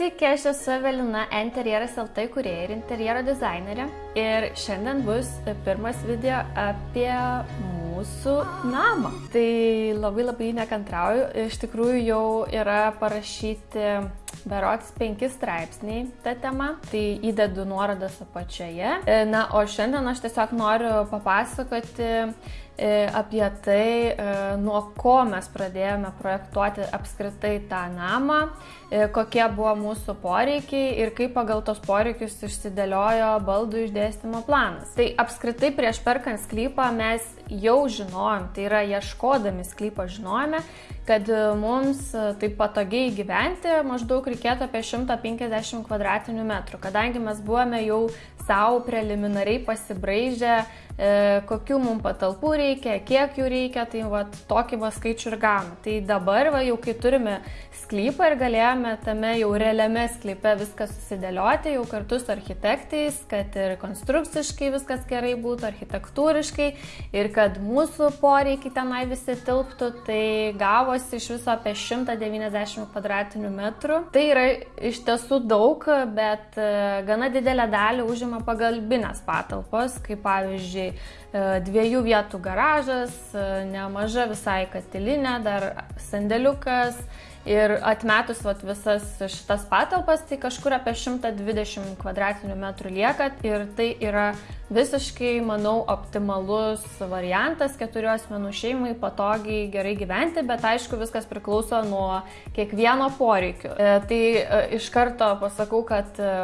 Sveiki, aš esu Evelina, interjeras LT kurieja ir interjero dizainerė. Ir šiandien bus pirmas video apie mūsų namą. Tai labai labai nekantrauju. Iš tikrųjų jau yra parašyti berots penki straipsniai tą temą. Tai įdedu nuorodas apačioje. Na, o šiandien aš tiesiog noriu papasakoti apie tai, e, nuo ko mes pradėjome projektuoti apskritai tą namą, e, kokie buvo mūsų poreikiai ir kaip pagal tos poreikius išsidėliojo baldų išdėstymo planas. Tai apskritai prieš perkant sklypą mes jau žinojom, tai yra ieškodami sklypo žinojome, kad mums taip patogiai gyventi maždaug reikėtų apie 150 kvadratinių metrų, kadangi mes buvome jau savo preliminariai pasibraižę E, kokių mums patalpų reikia, kiek jų reikia, tai va, tokį va skaičių ir gaunu. Tai dabar, va, jau kai turime sklypą ir galėjome tame jau realiame sklype viską susidėlioti, jau kartu su architektais, kad ir konstrukciškai viskas gerai būtų, architektūriškai ir kad mūsų poreikiai tenai visi tilptų, tai gavosi iš viso apie 190 kvadratinių metrų. Tai yra iš tiesų daug, bet e, gana didelę dalį užima pagalbinės patalpos, kaip pavyzdžiui, E, dviejų vietų garažas, e, nemaža visai katilinė, dar sandėliukas ir atmetus vat, visas šitas patalpas, tai kažkur apie 120 kvadratinių metrų lieka. Ir tai yra visiškai, manau, optimalus variantas keturių asmenų šeimai patogiai gerai gyventi, bet aišku, viskas priklauso nuo kiekvieno poreikių. E, tai e, iš karto pasakau, kad e,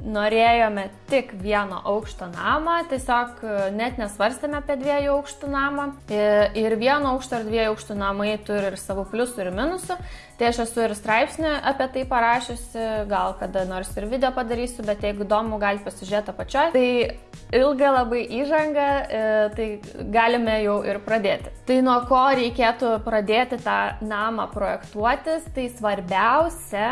norėjome tik vieno aukšto namą, tiesiog net nesvarstėme apie dviejų aukštų namą. Ir vieno aukšto ar dviejų aukštų namai turi ir savo pliusų ir minusų. Tai aš esu ir straipsnį apie tai parašiusi, gal kada nors ir video padarysiu, bet jeigu įdomu, galite pasižiūrėti apačioje. Tai ilga labai įžanga, e, tai galime jau ir pradėti. Tai nuo ko reikėtų pradėti tą namą projektuotis, tai svarbiausia,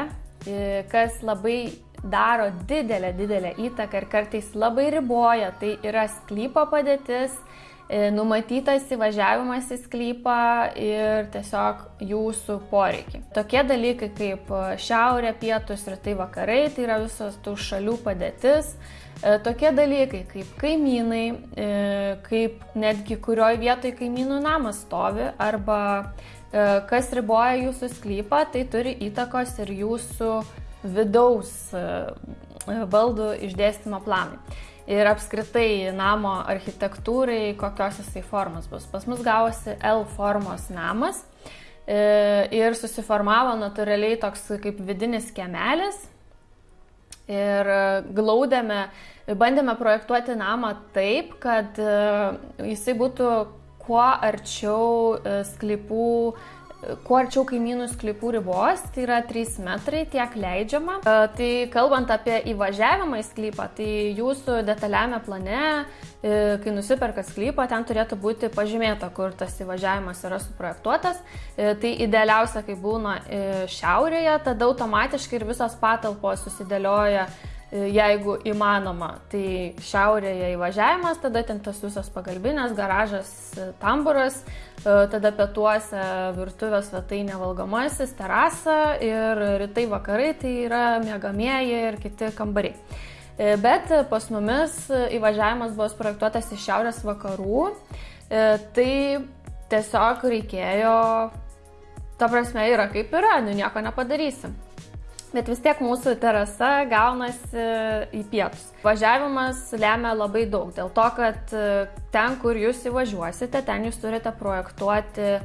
e, kas labai daro didelę, didelę įtaką ir kartais labai riboja, tai yra sklypo padėtis numatytas įvažiavimas į sklypą ir tiesiog jūsų poreikiai. Tokie dalykai kaip šiaurė, pietus, rytai, vakarai, tai yra visos tų šalių padėtis. E, tokie dalykai kaip kaimynai, e, kaip netgi kurioj vietoj kaimynų namas stovi arba kas riboja jūsų sklypą, tai turi įtakos ir jūsų vidaus baldų išdėstymo planai ir apskritai namo architektūrai, kokios jisai formos bus. Pas mus gavosi L formos namas e, ir susiformavo natūraliai toks kaip vidinis kemelis. Ir glaudėme, bandėme projektuoti namą taip, kad e, jisai būtų kuo arčiau e, sklypų kuo arčiau kaimynų sklypų ribos, tai yra 3 metrai, tiek leidžiama. E, tai kalbant apie įvažiavimą į sklypą, tai jūsų detaliame plane, e, kai nusiperka sklypą, ten turėtų būti pažymėta, kur tas įvažiavimas yra suprojektuotas. E, tai idealiausia, kai būna šiaurėje, tada automatiškai ir visos patalpos susidėlioja jeigu įmanoma. Tai šiaurėje įvažiavimas, tada ten tas visas pagalbinės, garažas, tamburas, e, tada pietuose virtuvės svetainė valgomasis, terasa ir rytai vakarai tai yra mėgamieji ir kiti kambariai. E, bet pas mumis įvažiavimas buvo projektuotas iš šiaurės vakarų, e, tai tiesiog reikėjo, ta prasme yra kaip yra, nu nieko nepadarysim bet vis tiek mūsų terasa gaunasi į pietus. Važiavimas lemia labai daug, dėl to, kad e, ten, kur jūs įvažiuosite, ten jūs turite projektuoti e,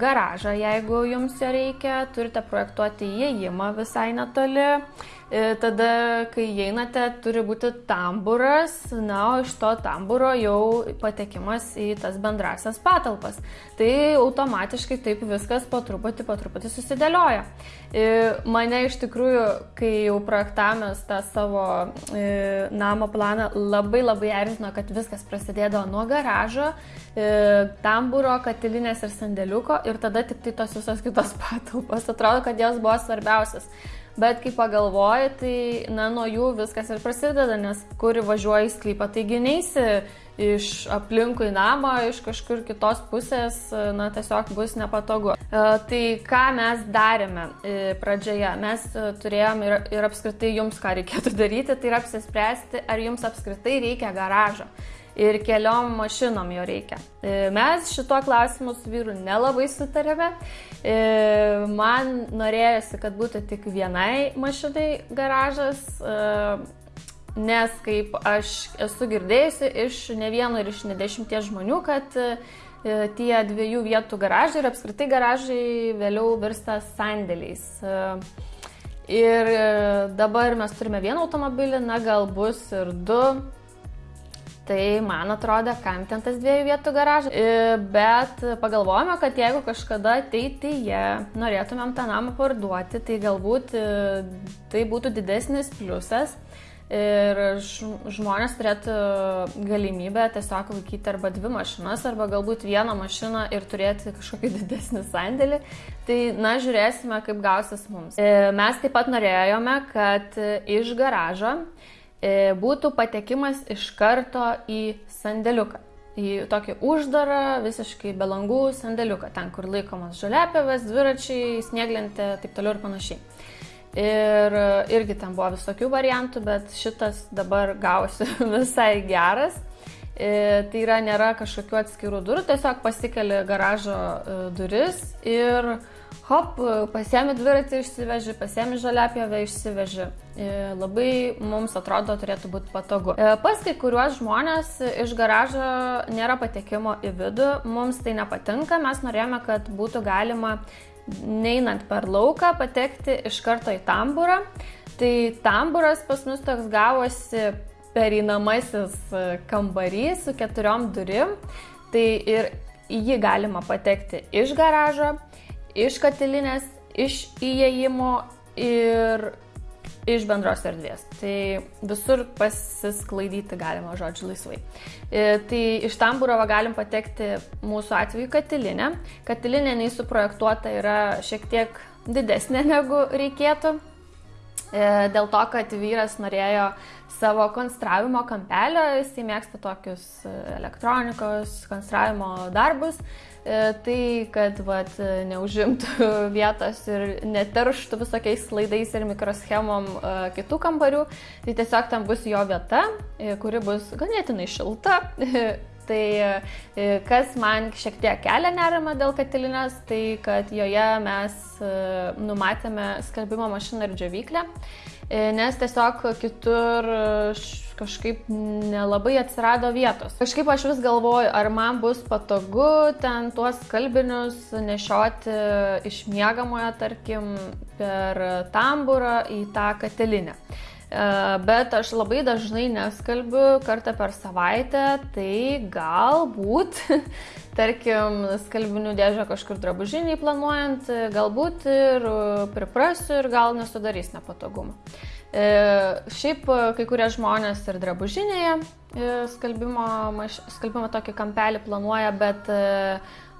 garažą, jeigu jums jo reikia, turite projektuoti įėjimą visai netoli, E, tada, kai einate, turi būti tamburas, na, o iš to tamburo jau patekimas į tas bendrasias patalpas. Tai automatiškai taip viskas po truputį, po truputį susidėlioja. E, mane iš tikrųjų, kai jau projektavomės tą savo e, namo planą, labai labai erzino, kad viskas prasidėdavo nuo garažo, tamburo, katilinės ir sandėliuko ir tada tik tai tos visos kitos patalpos. Atrodo, kad jos buvo svarbiausias. Bet kai pagalvoji, tai, na, nuo jų viskas ir prasideda, nes kur važiuoji į sklypą, taigi neįsi iš aplinkui namą, iš kažkur kitos pusės, na, tiesiog bus nepatogu. E, tai ką mes darėme e, pradžioje? Mes e, turėjom ir, ir apskritai jums ką reikėtų daryti, tai yra apsispręsti, ar jums apskritai reikia garažo ir keliom mašinom jo reikia. Mes šituo klausimu su vyru nelabai sutarėme. Man norėjosi, kad būtų tik vienai mašinai garažas, nes kaip aš esu girdėjusi iš ne vieno ir iš ne dešimties žmonių, kad tie dviejų vietų garažai ir apskritai garažai vėliau virsta sandėliais. Ir dabar mes turime vieną automobilį, na gal bus ir du, Tai man atrodo, kam ten tas dviejų vietų garažas. Bet pagalvojame, kad jeigu kažkada ateityje norėtumėm tą namą parduoti, tai galbūt e, tai būtų didesnis pliusas. Ir žmonės turėtų galimybę tiesiog laikyti arba dvi mašinas, arba galbūt vieną mašiną ir turėti kažkokį didesnį sandėlį. Tai, na, žiūrėsime, kaip gausis mums. E, mes taip pat norėjome, kad iš garažo E, būtų patekimas iš karto į sandėliuką. Į tokį uždarą, visiškai be langų sandėliuką, ten kur laikomas žaliapėvas, dviračiai, snieglentė, taip toliau ir panašiai. Ir irgi ten buvo visokių variantų, bet šitas dabar gausi visai geras. E, tai yra, nėra kažkokių atskirų durų, tiesiog pasikeli garažo e, duris ir hop, pasiemi dviratį išsiveži, pasiemi žaliapjovę išsiveži. E, labai mums atrodo turėtų būti patogu. E, pas kai kuriuos žmonės iš garažo nėra patekimo į vidų, mums tai nepatinka, mes norėjome, kad būtų galima neinant per lauką patekti iš karto į tamburą. Tai tamburas pas mus toks gavosi pereinamasis kambarys su keturiom durim. Tai ir į jį galima patekti iš garažo, iš katilinės, iš įėjimo ir iš bendros erdvės. Tai visur pasisklaidyti galima, žodžiu, laisvai. E, tai iš Tamburovo galim patekti mūsų atveju katilinę. Katilinė neįsuprojektuota yra šiek tiek didesnė negu reikėtų. E, dėl to, kad vyras norėjo savo konstravimo kampelio, jisai mėgsta tokius elektronikos konstravimo darbus tai, kad vat, neužimtų vietos ir neterštų visokiais laidais ir mikroschemom e, kitų kambarių, tai tiesiog tam bus jo vieta, e, kuri bus ganėtinai šilta. Tai kas man šiek tiek kelia nerimą dėl katilinės, tai kad joje mes numatėme skalbimo mašiną ir džiovyklę, nes tiesiog kitur kažkaip nelabai atsirado vietos. Kažkaip aš vis galvoju, ar man bus patogu ten tuos kalbinius nešioti iš miegamojo, tarkim, per tamburą į tą katilinę. E, bet aš labai dažnai neskalbiu kartą per savaitę, tai galbūt, tarkim, skalbinių dėžę kažkur drabužiniai planuojant, galbūt ir priprasiu ir gal nesudarys nepatogumų. E, šiaip e, kai kurie žmonės ir drabužinėje e, skalbimo, skalbimo tokį kampelį planuoja, bet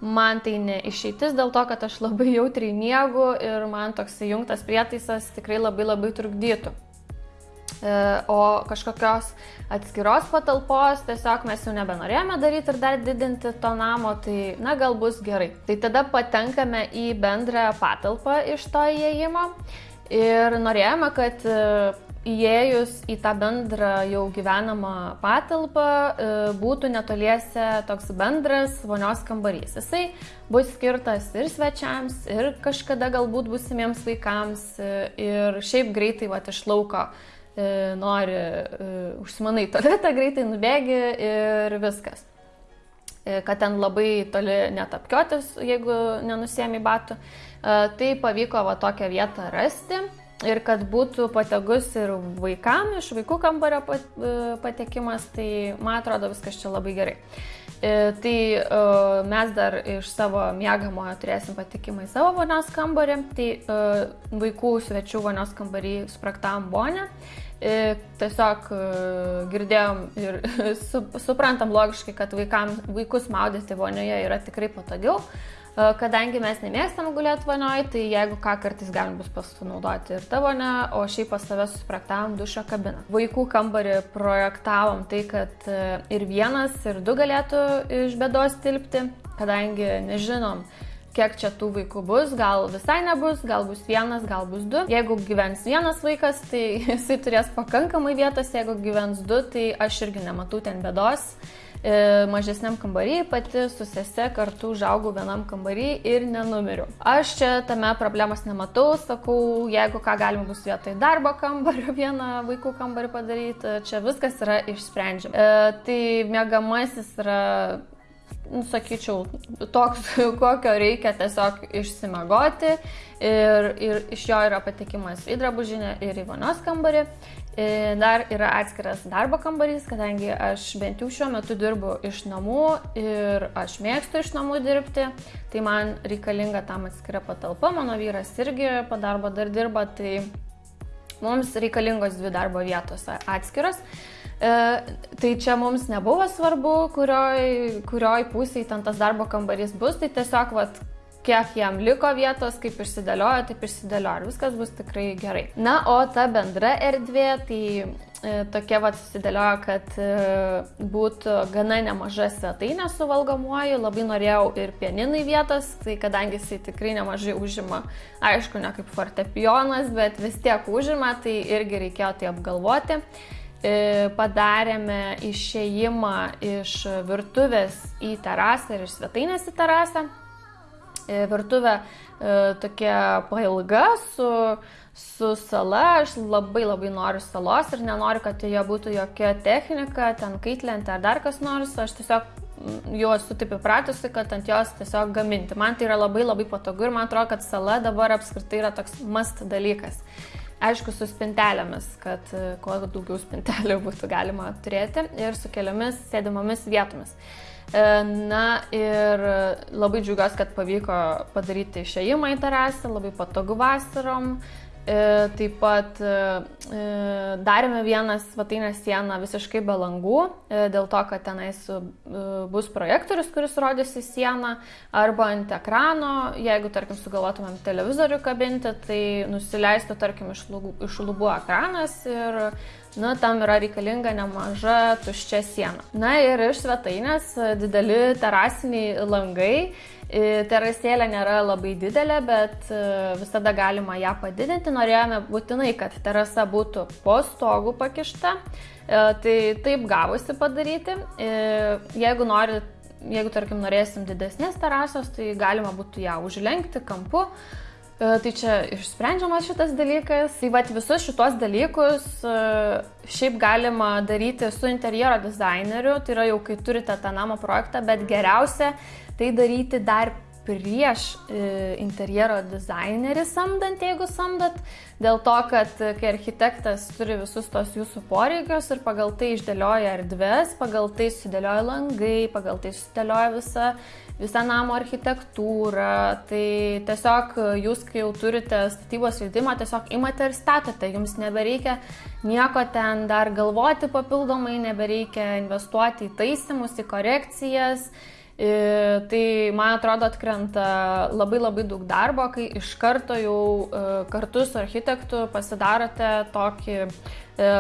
man tai ne išeitis dėl to, kad aš labai jautriai miegu ir man toks įjungtas prietaisas tikrai labai labai trukdytų. O kažkokios atskiros patalpos tiesiog mes jau nebenorėjome daryti ir dar didinti to namo, tai na gal bus gerai. Tai tada patenkame į bendrą patalpą iš to įėjimo Ir norėjome, kad e, įėjus į tą bendrą jau gyvenamą patalpą e, būtų netoliese toks bendras vonios kambarys. Jisai bus skirtas ir svečiams, ir kažkada galbūt busimiems vaikams, e, ir šiaip greitai va iš lauko nori, užsimanai tualetą, greitai nubėgi ir viskas. Kad ten labai toli netapkiotis, jeigu nenusėmi batų. Tai pavyko va tokią vietą rasti ir kad būtų patogus ir vaikam, iš vaikų kambario e, patekimas, tai man atrodo viskas čia labai gerai. E, tai e, mes dar iš savo mėgamojo turėsim patekimą į savo vonios kambarį, tai vaikų svečių vonios kambarį supraktavom bonę. Tiesiog girdėjom ir suprantam logiškai, kad vaikam, vaikus maudyti vonioje yra tikrai patogiau. kadangi mes nemėgstam gulėti vonioj, tai jeigu ką kartais galim bus pasinaudoti ir tą vonę, o šiaip pas tave susiprojektavom dušo kabiną. Vaikų kambarį projektavom tai, kad e, ir vienas, ir du galėtų iš bėdos tilpti, kadangi nežinom, kiek čia tų vaikų bus, gal visai nebus, gal bus vienas, gal bus du. Jeigu gyvens vienas vaikas, tai jisai turės pakankamai vietos, jeigu gyvens du, tai aš irgi nematau ten bėdos. E, mažesniam kambarį, pati su sese kartu užaugau vienam kambarį ir nenumiriu. Aš čia tame problemos nematau, sakau, jeigu ką galima bus vietoj darbo kambario vieną vaikų kambarį padaryti, čia viskas yra išsprendžiama. E, tai mėgamasis yra sakyčiau, toks, kokio reikia tiesiog išsimagoti ir, ir iš jo yra patikimas į drabužinę ir į vonios kambarį. E, dar yra atskiras darbo kambarys, kadangi aš bent jau šiuo metu dirbu iš namų ir aš mėgstu iš namų dirbti, tai man reikalinga tam atskira patalpa, mano vyras irgi po darbo dar dirba, tai mums reikalingos dvi darbo vietos atskiros. E, tai čia mums nebuvo svarbu, kurioj, kurioj pusėje ten tas darbo kambarys bus, tai tiesiog vat, kiek jam liko vietos, kaip išsidėliojo, taip išsidėliojo ir viskas bus tikrai gerai. Na, o ta bendra erdvė, tai e, tokia va susidėliojo, kad e, būtų gana nemaža svetainė su valgomuoju, labai norėjau ir pieninai vietos, tai kadangi jisai tikrai nemažai užima, aišku, ne kaip fortepijonas, bet vis tiek užima, tai irgi reikėjo tai apgalvoti padarėme išėjimą iš virtuvės į terasą ir iš svetainės į terasą. E, virtuvė e, tokia pailga su, su sala, aš labai labai noriu salos ir nenoriu, kad joje būtų jokia technika, ten kaitlentė ar dar kas nors, aš tiesiog jau esu taip įpratusi, kad ant jos tiesiog gaminti. Man tai yra labai labai patogu ir man atrodo, kad sala dabar apskritai yra toks must dalykas. Aišku, su spintelėmis, kad e, kuo daugiau spintelių būtų galima turėti ir su keliomis sėdimomis vietomis. E, na ir labai džiugiuosi, kad pavyko padaryti išėjimą į terasą, labai patogu vasarom. E, taip pat e, darėme vieną svetainę sieną visiškai be langų, dėl to, kad tenais bus projektorius, kuris rodys į sieną, arba ant ekrano, jeigu, tarkim, sugalvotumėm televizorių kabinti, tai nusileistų, tarkim, iš lubų, iš lubų ekranas ir nu, tam yra reikalinga nemaža tuščia siena. Na ir iš svetainės e, dideli terasiniai langai. E, terasėlė nėra labai didelė, bet e, visada galima ją padidinti. Norėjome būtinai, kad terasa būtų po stogu pakišta. Tai taip gavosi padaryti. Jeigu nori jeigu, tarkim, norėsim didesnės terasos, tai galima būtų ją užlenkti kampu, E, tai čia išsprendžiamas šitas dalykas. Tai vad visus šitos dalykus e, šiaip galima daryti su interjero dizaineriu, tai yra jau kai turite tą namo projektą, bet geriausia tai daryti dar prieš e, interjero dizainerį samdant, jeigu samdat, dėl to, kad kai architektas turi visus tos jūsų poreikius ir pagal tai išdėlioja erdves, pagal tai sudėlioja langai, pagal tai sudėlioja visą, visą namo architektūrą, tai tiesiog jūs, kai jau turite statybos leidimą, tiesiog imate ir statote, jums nebereikia nieko ten dar galvoti papildomai, nebereikia investuoti į taisimus, į korekcijas. E, tai man atrodo atkrenta labai labai daug darbo, kai iš karto jau e, kartu su architektu pasidarote tokį e,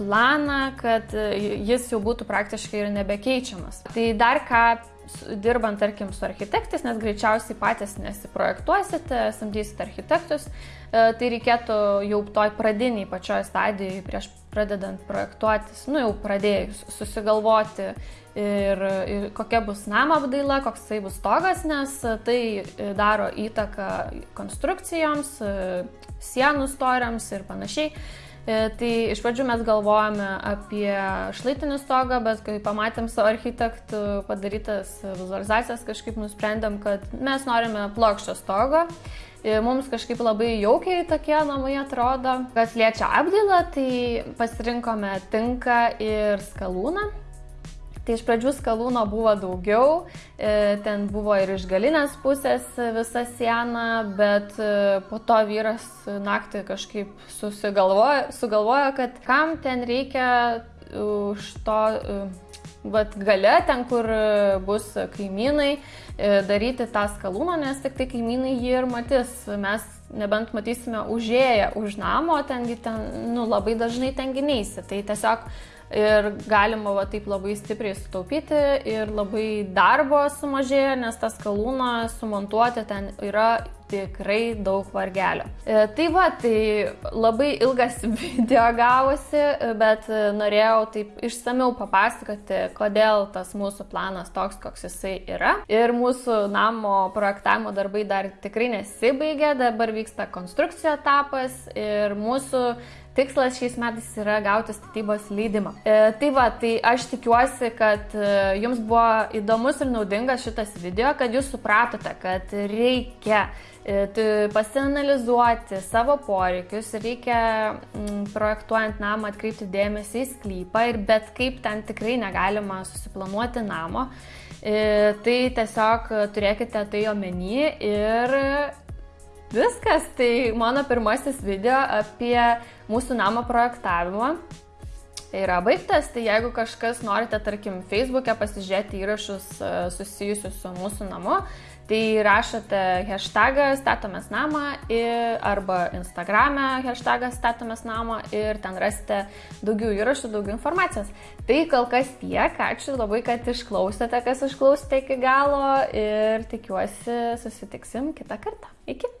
planą, kad jis jau būtų praktiškai ir nebekeičiamas. Tai dar ką dirbant, tarkim, su architektais, nes greičiausiai patys nesiprojektuosite, samdysite architektus, tai reikėtų jau toj pradiniai pačioj stadijai prieš pradedant projektuotis, nu jau pradėjus susigalvoti ir, ir kokia bus namo apdaila, koks tai bus stogas, nes tai daro įtaką konstrukcijoms, sienų storiams ir panašiai. E, tai iš pradžių mes galvojame apie šlaitinį stogą, bet kai pamatėm savo architektų padarytas vizualizacijas, kažkaip nusprendėm, kad mes norime plokščio stogo mums kažkaip labai jaukiai tokie namai atrodo. Kas liečia apdailą, tai pasirinkome tinką ir skalūną. Tai iš pradžių skalūno buvo daugiau, e, ten buvo ir iš galinės pusės visa siena, bet e, po to vyras naktį kažkaip susigalvojo, sugalvojo, kad kam ten reikia už to vat gale, ten, kur bus kaimynai, daryti tą skalūną, nes tik tai kaimynai jį ir matys. Mes nebent matysime užėję už namo, tengi ten, nu, labai dažnai tengi neįsi. Tai tiesiog ir galima va taip labai stipriai sutaupyti ir labai darbo sumažėja, nes tas kalūną sumontuoti ten yra tikrai daug vargelio. E, tai va, tai labai ilgas video gavosi, bet norėjau taip išsameu papasakoti, kodėl tas mūsų planas toks, koks jisai yra. Ir mūsų namo projektavimo darbai dar tikrai nesibaigė, dabar vyksta konstrukcijų etapas ir mūsų Tikslas šiais metais yra gauti statybos leidimą. E, tai va, tai aš tikiuosi, kad e, jums buvo įdomus ir naudingas šitas video, kad jūs supratote, kad reikia e, pasianalizuoti savo poreikius, reikia projektuojant namą atkreipti dėmesį į sklypą ir bet kaip ten tikrai negalima susiplanuoti namo. E, tai tiesiog turėkite tai omeny ir Viskas, tai mano pirmasis video apie mūsų namo projektavimą yra baigtas, tai jeigu kažkas norite, tarkim, Facebook'e pasižiūrėti įrašus e, susijusius su mūsų namu, tai rašote hashtagą statomės namą ir, arba Instagram'e hashtagą statomės namą ir ten rasite daugiau įrašų, daugiau informacijos. Tai kol kas tiek, ačiū labai, kad išklausėte, kas išklausėte iki galo ir tikiuosi susitiksim kitą kartą. Iki.